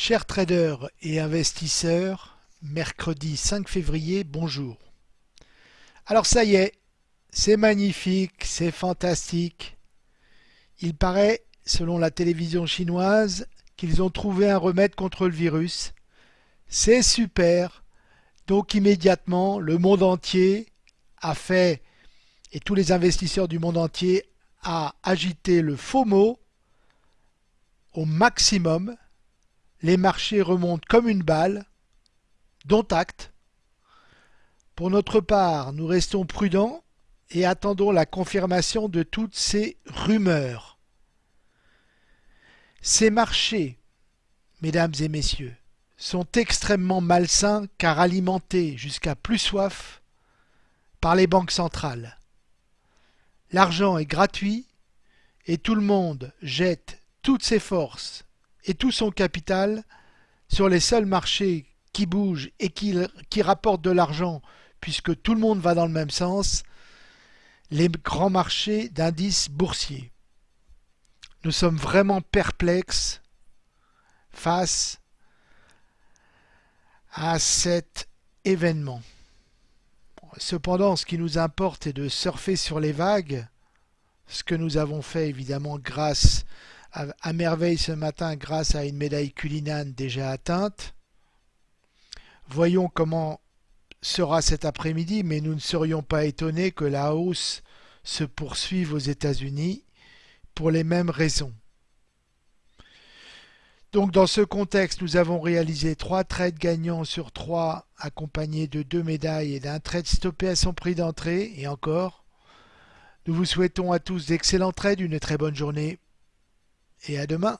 Chers traders et investisseurs, mercredi 5 février, bonjour. Alors ça y est, c'est magnifique, c'est fantastique. Il paraît, selon la télévision chinoise, qu'ils ont trouvé un remède contre le virus. C'est super. Donc immédiatement, le monde entier a fait, et tous les investisseurs du monde entier, a agité le faux mot au maximum les marchés remontent comme une balle, dont acte. Pour notre part, nous restons prudents et attendons la confirmation de toutes ces rumeurs. Ces marchés, mesdames et messieurs, sont extrêmement malsains car alimentés jusqu'à plus soif par les banques centrales. L'argent est gratuit et tout le monde jette toutes ses forces et tout son capital sur les seuls marchés qui bougent et qui, qui rapportent de l'argent puisque tout le monde va dans le même sens, les grands marchés d'indices boursiers. Nous sommes vraiment perplexes face à cet événement. Cependant, ce qui nous importe est de surfer sur les vagues, ce que nous avons fait évidemment grâce à, merveille ce matin grâce à une médaille culinane déjà atteinte. Voyons comment sera cet après-midi, mais nous ne serions pas étonnés que la hausse se poursuive aux États-Unis pour les mêmes raisons. Donc dans ce contexte, nous avons réalisé trois trades gagnants sur trois accompagnés de deux médailles et d'un trade stoppé à son prix d'entrée et encore. Nous vous souhaitons à tous d'excellents trades, une très bonne journée et à demain.